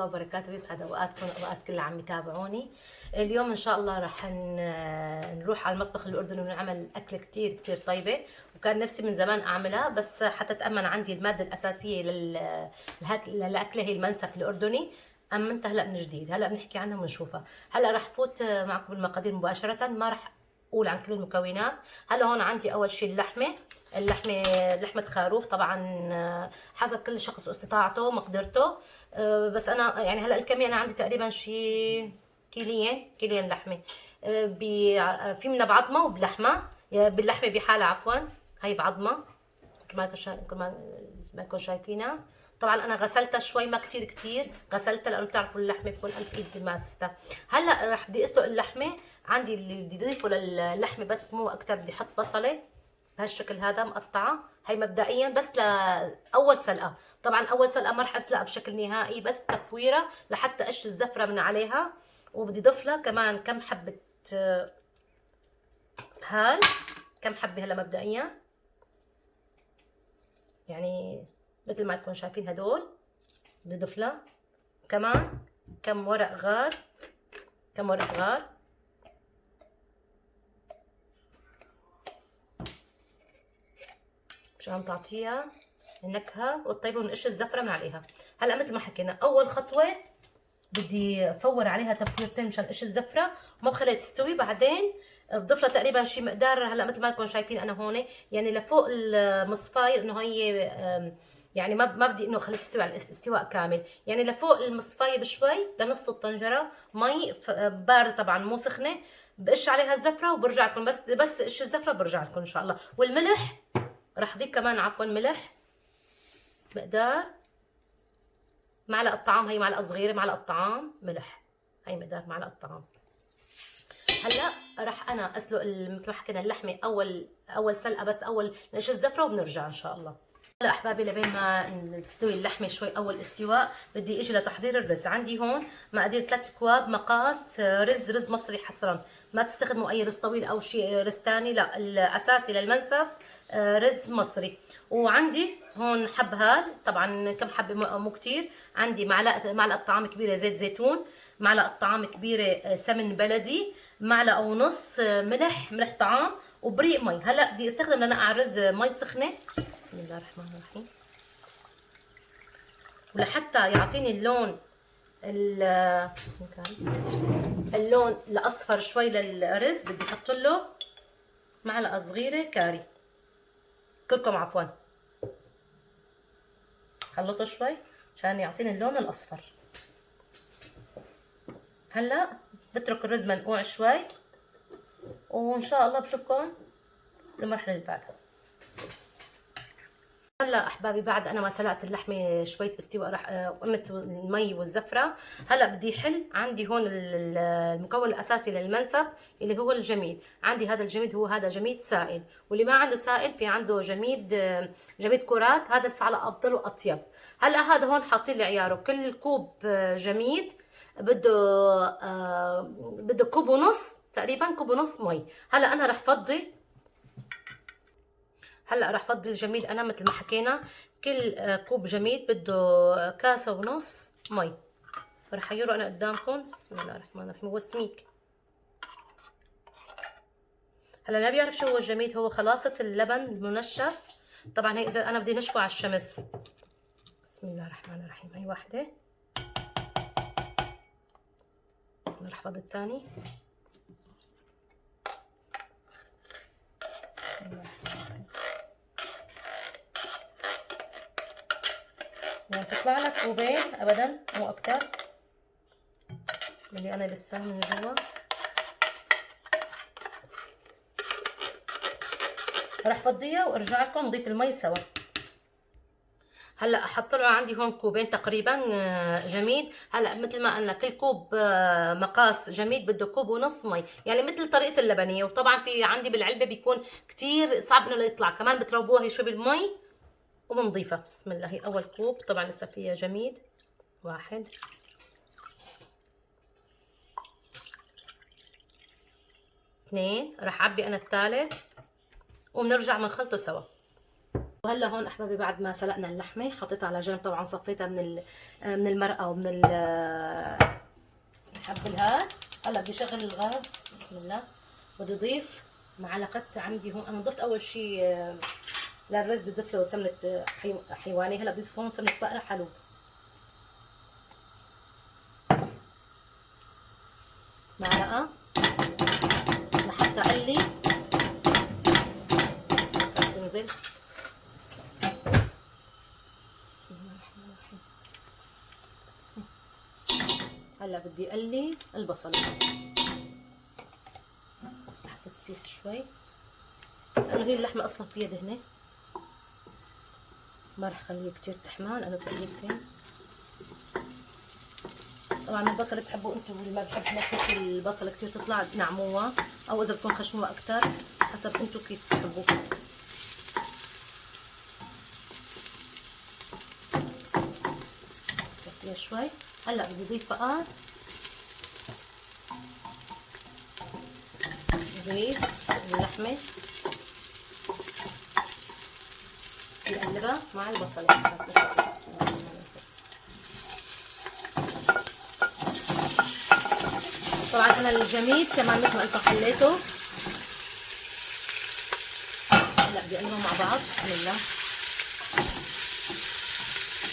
الله وبركاته يسعد أوقاتكم وأوقات كل عم يتابعوني. اليوم إن شاء الله رح نروح على المطبخ الأردني ونعمل أكلة كتير كتير طيبة. وكان نفسي من زمان أعملها بس حتى تأمن عندي المادة الأساسية لل- لهك- للأكلة هي المنسف الأردني. أمنتها هلأ من جديد. هلأ بنحكي عنها ونشوفها. هلأ رح فوت معكم بالمقادير مباشرة. ما رح أقول عن كل المكونات. هلأ هون عندي أول شيء اللحمة. اللحمة لحمة خروف طبعا آه، حسب كل شخص واستطاعته ومقدرته. آه، بس أنا يعني هلأ الكمية أنا عندي تقريبا شيء كيلين كيلين لحمة. آه، في منها بعظمة وبلحمة. باللحمة بحالة عفوا. هي بعظمة مثل ما كن شا- كما ما كنتم شايفينها. طبعا أنا غسلتها شوي ما كتير كتير. غسلتها لأنه بتعرفوا اللحمة بكون قلب إيد ماسستها. هلأ رح بدي أسلق اللحمة. عندي اللي بدي اضيفه للحمة بس مو أكتر بدي أحط بصلة. بهالشكل هذا مقطعة. هي مبدئيا بس لاول سلقة. طبعا أول سلقة ما رح أسلقها بشكل نهائي بس تفويره لحتى قش الزفرة من عليها. وبدي اضيف لها كمان كم حبة هال. كم حبة هلا مبدئيا. يعني مثل ما تكونوا شايفين هدول. بدي اضيف لها كمان كم ورق غار. كم ورق غار. مشان تعطيها النكهة والطيبة ونقش الزفرة من عليها. هلا مثل ما حكينا أول خطوة بدي أفور عليها تفويرتين مشان قش الزفرة وما بخليها تستوي. بعدين بضيف لها تقريبا شي مقدار هلا مثل ما تكونوا شايفين أنا هون يعني لفوق المصفاية إنه هي يعني ما ما بدي إنه أخليها تستوي على الاستواء كامل. يعني لفوق المصفاية بشوي لنص الطنجرة مي باردة طبعا مو سخنة بقش عليها الزفرة وبرجع لكم. بس بس قش الزفرة برجع لكم إن شاء الله. والملح راح أضيف كمان عفوا ملح مقدار. معلقة طعام هي معلقة صغيرة معلقة طعام ملح. هي مقدار معلقة طعام. هلأ راح أنا أسلق مثل ما حكينا اللحمة اول أول سلقة بس أول نقش الزفرة وبنرجع إن شاء الله. هلأ أحبابي لبين ما تستوي اللحمة شوي أول استواء بدي إجي لتحضير الرز. عندي هون مقادير ثلاث كواب مقاس آه، رز رز مصري حصرا ما تستخدموا أي رز طويل أو شيء رز ثاني لا الأساسي للمنسف آه، رز مصري. وعندي هون حب هاد طبعا كم حبه مو كتير. عندي معلقة معلقة طعام كبيرة زيت زيتون معلقة طعام كبيرة آه، سمن بلدي معلقة ونص آه، ملح ملح طعام وبريق مي. هلأ بدي أستخدم لنقع رز مي سخنة. بسم الله الرحمن الرحيم. ولحتى يعطيني اللون؟ اللون الأصفر شوي للرز بدي أحط له معلقة صغيرة كاري. كركم عفوا. خلطه شوي عشان يعطيني اللون الأصفر. هلأ بترك الرز منقوع شوي وإن شاء الله بشوفكم بالمرحله اللي بعدها. هلا أحبابي بعد أنا ما سلقت اللحمة شوية استواء راح آه، قمت المي والزفرة. هلا بدي حل عندي هون ال- ال- المكون الأساسي للمنسف اللي هو الجميد. عندي هذا الجميد هو هذا جميد سائل. واللي ما عنده سائل في عنده جميد آه، جميد كرات. هذا على أفضل وأطيب. هلا هذا هون حاطين لي عياره كل كوب آه، جميد بده بده كوب ونص تقريبا كوب ونص مي. هلا أنا رح فضي هلا رح فضي الجميد أنا مثل ما حكينا كل آه، كوب جميد بده كاسة ونص مي. رح احيره أنا قدامكم. بسم الله الرحمن الرحيم. هو سميك هلا ما بيعرف شو هو الجميد هو خلاصة اللبن المنشف. طبعا هي إذا أنا بدي نشفه على الشمس. بسم الله الرحمن الرحيم. هي واحدة. رح فضي الثاني بسم الله الرحمن الرحيم يعني تطلع لك كوبين ابدا مو أكتر. اللي أنا لسه من جوا. راح فضيها وأرجع لكم نضيف المي سوا. هلأ له عندي هون كوبين تقريبا آه، جميد هلأ مثل ما قلنا كل كوب آه، مقاس جميد بده كوب ونص مي. يعني مثل طريقة اللبنية. وطبعا في عندي بالعلبة بيكون كتير صعب إنه يطلع. كمان بتروبوها هي شو بالمي. وبنضيفها بسم الله. هي أول كوب. طبعا لسه فيها جميد. واحد. اثنين. راح أعبي أنا الثالث. وبنرجع بنخلطه سوا. وهلا هون أحبابي بعد ما سلقنا اللحمة حطيتها على جنب. طبعا صفيتها من من المرقة ومن حب الهاد. هلا بدي أشغل الغاز. بسم الله. بدي أضيف معلقة عندي هون. أنا ضفت أول شيء للرز بدي اضيف له سمنه حيواني. هلا بدي اضيف هون سمنة بقرة حلوب معلقة. لحتى أقلي. تنزل. هلا بدي أقلي البصل. بس لحتى تسيح شوي. لأنه هي اللحمة أصلا فيها دهنة. ما رح خليه كتير تحمال أنا تقليتين طبعا البصل بتحبوا أنتم اللي ما بحب نكهه البصل كتير تطلع نعموها أو إذا بدكم خشنوها أكثر حسب أنتم كيف بتحبوا شوي. هلأ بدي أضيف بقى. أضيف اللحمة. بقلبها مع البصل. طبعا أنا الجميد كمان مثل ما قلت حليته هلا بدي أقلبهم مع بعض. بسم الله.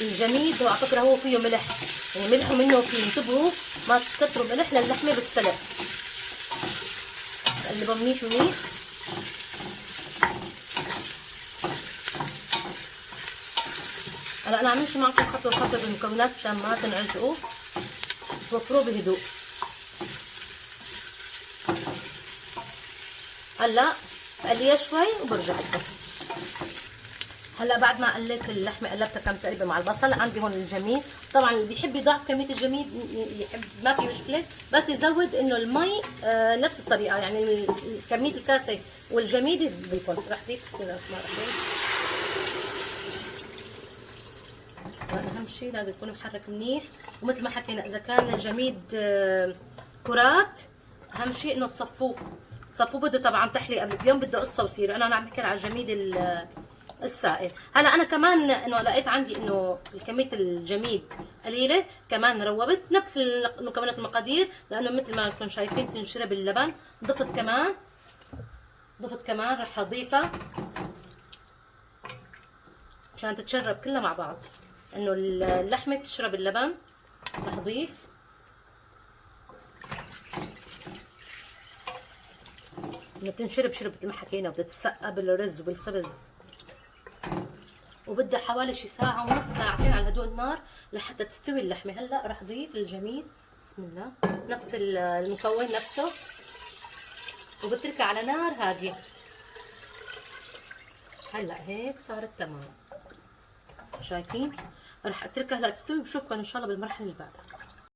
الجميد على فكرة هو فيه ملح. يعني ملحه منه فيه انتبهوا. ما تكتروا ملح للحمة بالسلق. قلبها منيح منيح هلا أنا عم نمشي معكم خطوة خطوه بالمكونات مشان ما تنعجقوا توفروا بهدوء. هلا بقليها شوي وبرجع لكم. هلا بعد ما قليت اللحمة قلبتها كم تقريبا مع البصل. عندي هون الجميد. طبعا اللي بيحب يضاعف كمية الجميد يحب ما في مشكلة. بس يزود إنه المي آه نفس الطريقة. يعني كمية الكاسة والجميد بيكون. رح ضيف بسم الله اهم شيء لازم يكون محرك منيح. ومثل ما حكينا إذا كان الجميد آه كرات أهم شيء إنه تصفوه تصفوه بده طبعا تحلي قبل بيوم بده قصة وسيره أنا عم بحكي على الجميد السائل. هلأ أنا كمان إنه لقيت عندي إنه كميه الجميد قليلة كمان روبت. نفس المكونات المقادير لأنه مثل ما أنتم شايفين تنشرب اللبن. ضفت كمان. ضفت كمان رح أضيفها. عشان تتشرب كلها مع بعض. إنه اللحمة بتشرب اللبن رح اضيف إنه بتنشرب شرب مثل ما حكينا بدها تتسقى بالرز وبالخبز. وبدها حوالي شي ساعة ونص ساعتين على هدوء النار لحتى تستوي اللحمة. هلأ رح اضيف الجميد بسم الله. نفس المكون نفسه. وبتركها على نار هادية. هلأ هيك صارت تمام. شايفين؟ رح أتركها. هلا تستوي بشوفكم إن شاء الله بالمرحلة اللي بعدها.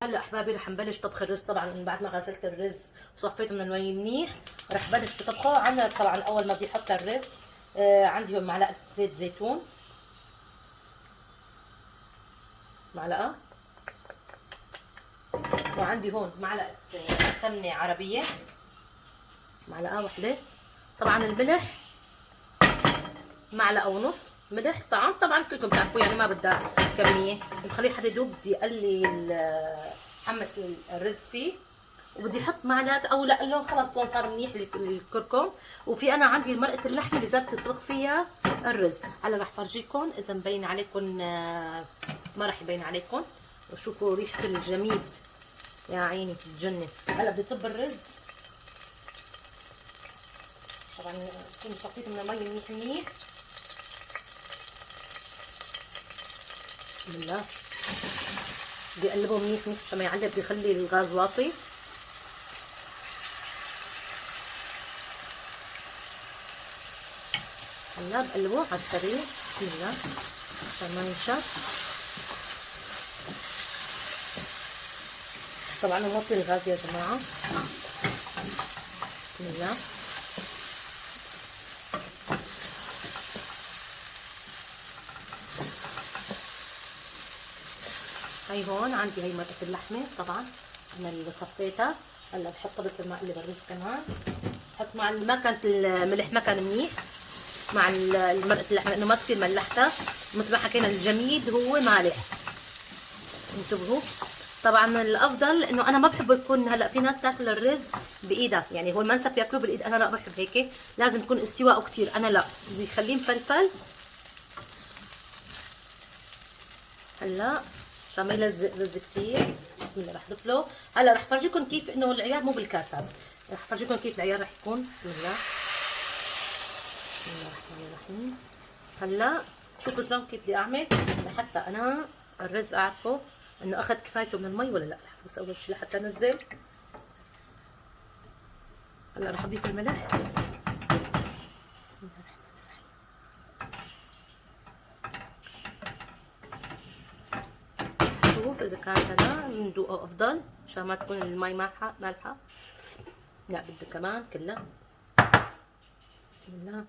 هلا أحبابي رح نبلش طبخ الرز. طبعا من بعد ما غسلت الرز وصفيته من المي منيح رح بلش بطبخه. عندنا طبعا أول ما بدي أحط الرز آه عندي هون معلقة زيت زيتون. معلقة. وعندي هون معلقة سمنة عربية. معلقة واحدة. طبعا الملح معلقة ونص. ملح طعم طبعا كلكم بتعرفوا يعني ما بدها كمية. بخليه حتى يدوب بدي أقلي حمس الرز فيه. وبدي أحط معلقة أو لا اللون خلص لون صار منيح الكركم وفي أنا عندي مرقة اللحمة اللي زادت تطبخ فيها الرز. هلا رح فرجيكم إذا مبين عليكم آه، ما رح يبين عليكم. وشوفوا ريحة الجميد. يا عيني بتتجنن هلا بدي طب الرز. طبعا كنت صفيته من المي منيح منيح. بسم الله. بدي منيح منيح عشان ما يعلق بدي أخلي الغاز واطي. هلا بقلبه على السريع. بسم الله. عشان ما ينشف. طبعا نوطي الغاز يا جماعة. بسم الله. هاي هون عندي هاي مرقة اللحمة طبعا. أنا اللي صفيتها. هلأ بحطها بس ما اقلب الرز كمان. بحط مع ما كانت الملح ما كان منيح. مع مرقه اللحمة لأنه ما كثير ملحتها. مثل ما حكينا الجميد هو مالح. انتبهوا. طبعا الأفضل إنه أنا ما بحب يكون هلأ في ناس تاكل الرز بإيدها. يعني هو المنسف بياكلوه بالإيد. أنا لا بحب هيك. لازم يكون استواءه كثير أنا لا. بخليه مفلفل. هلأ عشان ما يلزق رز كثير بسم الله رح اضيف له هلا رح فرجيكم كيف إنه العيار مو بالكاسات رح فرجيكم كيف العيار رح يكون. بسم الله. بسم الله الرحمن الرحيم. هلا شوفوا شلون كيف بدي أعمل؟ لحتى أنا الرز أعرفه إنه أخذ كفايته من المي ولا لا. لحظه بس أول شيء لحتى أنزل. هلا رح أضيف الملح بسم الله الرحمن الرحيم شوف إذا كان هذا ندوقه أفضل عشان ما تكون المي مالحه مالحة. لا بدي كمان كلها بسم الله.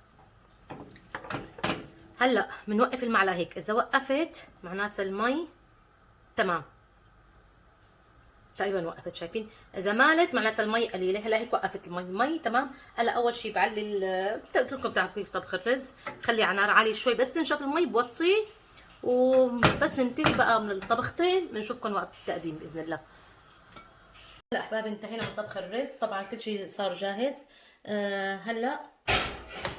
هلأ بنوقف المعلقة هيك. إذا وقفت معناتها المي تمام. تقريبا وقفت شايفين؟ إذا مالت معناتها المي قليلة. هلأ هيك وقفت المي. المي تمام. هلأ أول شيء بعلي قلت لكم بتعرفوا كيف طبخ الرز. خلي على نار عالية شوي بس تنشف المي بوطي. وبس ننتهي بقى من الطبختين بنشوفكم وقت التقديم بإذن الله. هلا أحبابي انتهينا من طبخ الرز. طبعا كل شيء صار جاهز. آه هلا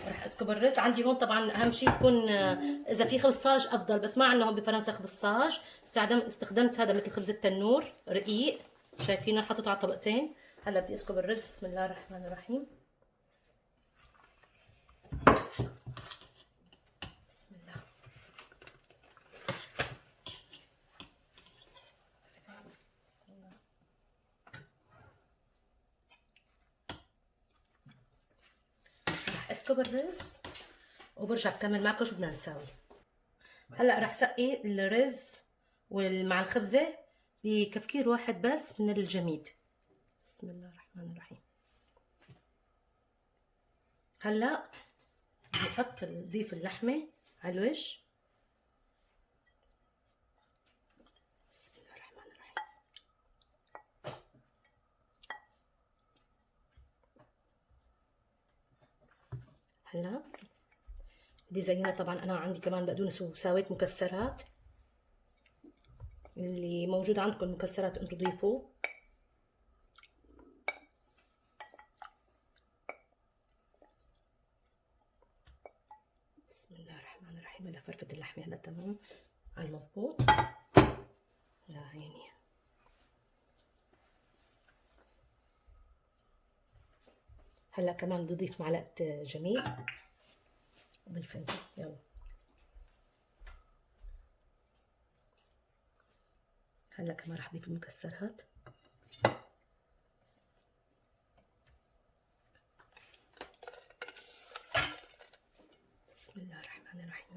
رح أسكب الرز. عندي هون طبعا أهم شيء يكون آه، إذا في خبصاج أفضل بس ما عندنا هون بفرنسا خبصاج استخدمت استخدمت هذا مثل خبز التنور رقيق. شايفينه؟ حطيته على طبقتين. هلا بدي أسكب الرز. بسم الله الرحمن الرحيم بسم الله بسم الله رح اسكب الرز وبرجع بكمل معكم شو بدنا نساوي. هلأ رح سقي الرز ومع الخبزة بكفكير واحد بس من الجميد. بسم الله الرحمن الرحيم. هلأ بحط نضيف اللحمة على الوش بسم الله الرحمن الرحيم هلا بدي زينها طبعا أنا عندي كمان بقدونس وساويت مكسرات. اللي موجود عندكم مكسرات أنتم ضيفوا. بسم الله الرحمن الرحيم. هلا فرفت اللحمه هلا تمام. على المظبوط. يا عيني هلا كمان بدي اضيف معلقه جميل. ضيف انت يلا. هلا كمان رح اضيف المكسرات. بسم الله الرحمن الرحيم.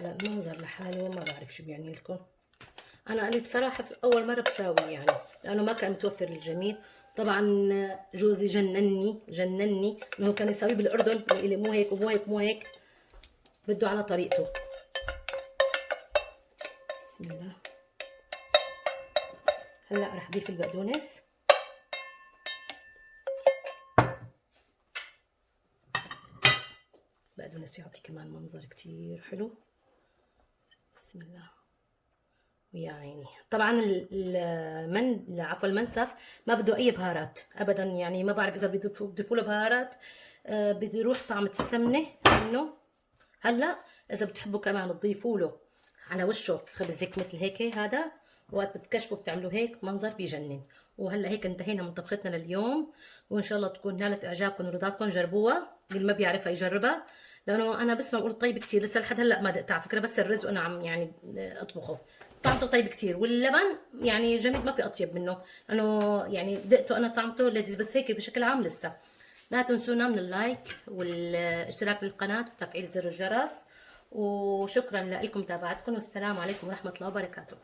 لا المنظر لحاله ما بعرف شو بيعني لكم. أنا قلت بصراحة أول مرة بساوي يعني لأنه ما كان متوفر الجميل. طبعا جوزي جنني جنني إنه كان يساويه بالأردن قال لي مو هيك ومو هيك ومو هيك بده على طريقته. بسم الله. هلأ رح اضيف البقدونس. البقدونس بيعطي كمان منظر كتير حلو. بسم الله. ويا عيني طبعا المن عفوا المنسف ما بده أي بهارات ابدا يعني ما بعرف إذا بيضيفوا له بهارات. آه، بده يروح طعمه السمنه منه. هلأ إذا بتحبوا كمان تضيفوا له على وشه خبزك مثل هيك هذا وقت بتكشفوا بتعملوا هيك منظر بيجنن. وهلأ هيك انتهينا من طبختنا لليوم. وإن شاء الله تكون نالت إعجابكم ورضاكم جربوها. اللي ما بيعرفها يجربها. لأنه أنا بس ما بقول طيب كثير لسه لحد هلأ ما دقت على فكرة بس الرز وأنا عم يعني أطبخه. طعمته طيب كثير واللبن يعني جميل ما في أطيب منه. لأنه يعني دقته أنا طعمته لذيذ بس هيك بشكل عام لسه. لا تنسونا من اللايك والاشتراك بالقناة وتفعيل زر الجرس. وشكرا لكم متابعتكم والسلام عليكم ورحمة الله وبركاته.